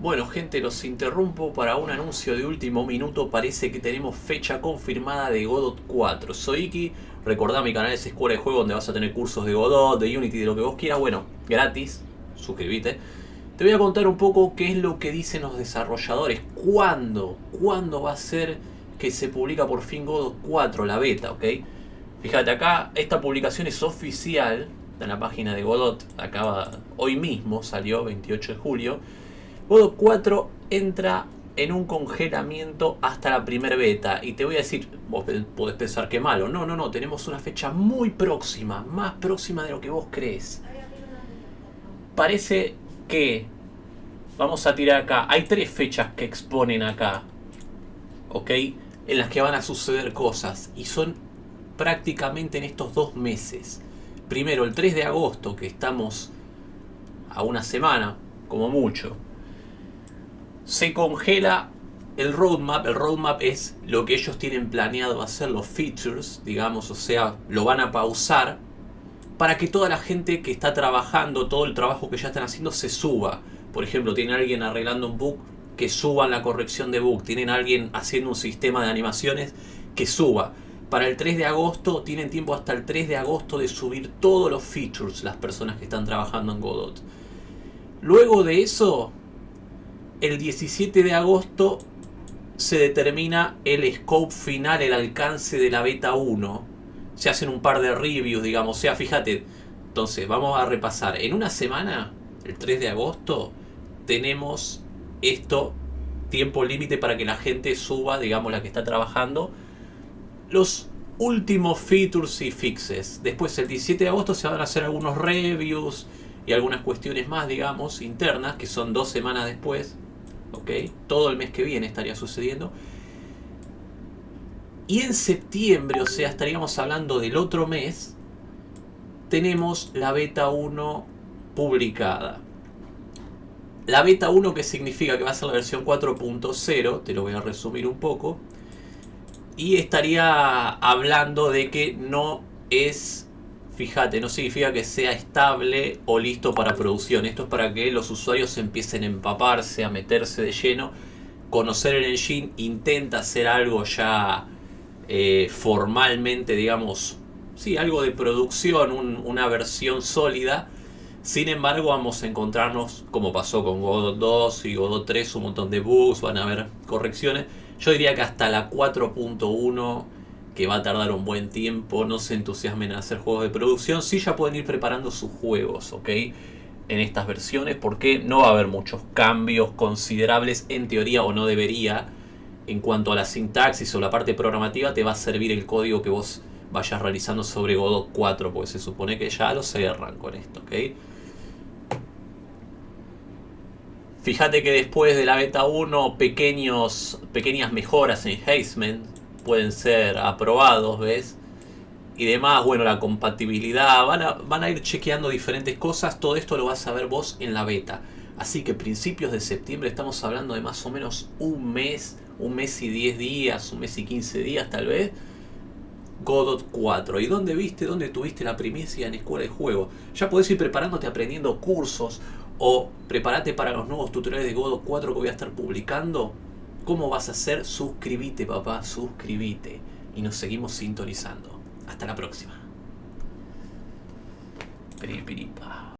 Bueno gente, los interrumpo para un anuncio de último minuto. Parece que tenemos fecha confirmada de Godot 4. Soy Iki, recordá mi canal es Escuela de Juego donde vas a tener cursos de Godot, de Unity, de lo que vos quieras. Bueno, gratis, suscríbete. Te voy a contar un poco qué es lo que dicen los desarrolladores. ¿Cuándo? ¿Cuándo va a ser que se publica por fin Godot 4, la beta, ok? Fíjate acá, esta publicación es oficial en la página de Godot. Acaba, hoy mismo salió, 28 de julio. Godot 4 entra en un congelamiento hasta la primera beta. Y te voy a decir, vos podés pensar que malo. No, no, no, tenemos una fecha muy próxima, más próxima de lo que vos crees. Parece que, vamos a tirar acá, hay tres fechas que exponen acá. ¿Ok? En las que van a suceder cosas. Y son prácticamente en estos dos meses. Primero, el 3 de agosto, que estamos a una semana, como mucho se congela el roadmap. El roadmap es lo que ellos tienen planeado hacer, los features, digamos, o sea, lo van a pausar para que toda la gente que está trabajando, todo el trabajo que ya están haciendo, se suba. Por ejemplo, tiene alguien arreglando un bug, que suban la corrección de bug. Tienen alguien haciendo un sistema de animaciones, que suba. Para el 3 de agosto, tienen tiempo hasta el 3 de agosto de subir todos los features, las personas que están trabajando en Godot. Luego de eso, el 17 de agosto se determina el scope final, el alcance de la beta 1. Se hacen un par de reviews, digamos. O sea, fíjate. Entonces, vamos a repasar. En una semana, el 3 de agosto, tenemos esto, tiempo límite para que la gente suba, digamos, la que está trabajando, los últimos features y fixes. Después, el 17 de agosto, se van a hacer algunos reviews y algunas cuestiones más, digamos, internas, que son dos semanas después. ¿Ok? Todo el mes que viene estaría sucediendo. Y en septiembre, o sea, estaríamos hablando del otro mes, tenemos la beta 1 publicada. La beta 1 que significa que va a ser la versión 4.0, te lo voy a resumir un poco. Y estaría hablando de que no es fíjate, no significa que sea estable o listo para producción. Esto es para que los usuarios empiecen a empaparse, a meterse de lleno. Conocer el engine intenta hacer algo ya eh, formalmente, digamos, sí, algo de producción, una versión sólida. Sin embargo, vamos a encontrarnos, como pasó con Godot 2 y Godot 3, un montón de bugs, van a haber correcciones. Yo diría que hasta la 4.1 que va a tardar un buen tiempo, no se entusiasmen a hacer juegos de producción, sí ya pueden ir preparando sus juegos, ¿ok? En estas versiones, porque no va a haber muchos cambios considerables, en teoría o no debería, en cuanto a la sintaxis o la parte programativa, te va a servir el código que vos vayas realizando sobre Godot 4, porque se supone que ya lo cerran con esto, ¿ok? Fíjate que después de la beta 1, pequeños, pequeñas mejoras en Hazement pueden ser aprobados, ¿ves? Y demás, bueno, la compatibilidad, van a, van a ir chequeando diferentes cosas, todo esto lo vas a ver vos en la beta. Así que principios de septiembre estamos hablando de más o menos un mes, un mes y 10 días, un mes y 15 días tal vez. Godot 4. ¿Y dónde viste, dónde tuviste la primicia en Escuela de Juego? Ya podés ir preparándote aprendiendo cursos o prepárate para los nuevos tutoriales de Godot 4 que voy a estar publicando ¿Cómo vas a hacer? Suscríbete, papá, suscríbete. Y nos seguimos sintonizando. Hasta la próxima. Piripiripa.